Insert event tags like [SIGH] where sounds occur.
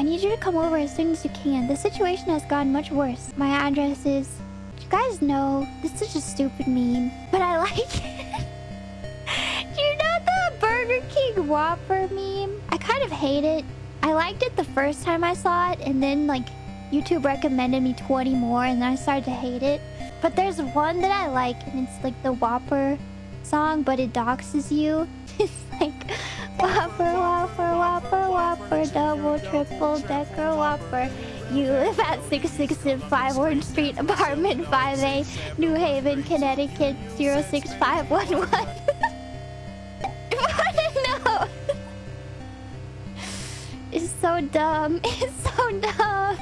I need you to come over as soon as you can. The situation has gotten much worse. My address is... You guys know, this is a stupid meme, but I [LAUGHS] like it. You know the Burger King Whopper meme? I kind of hate it. I liked it the first time I saw it, and then, like, YouTube recommended me 20 more, and then I started to hate it. But there's one that I like, and it's like the Whopper song, but it doxes you. [LAUGHS] It's like Whopper, double, triple, decker, Whopper. You live at 665 Orange Street, apartment 5A, New Haven, Connecticut, 06511. [LAUGHS] no! [LAUGHS] It's so dumb. [LAUGHS] It's so dumb.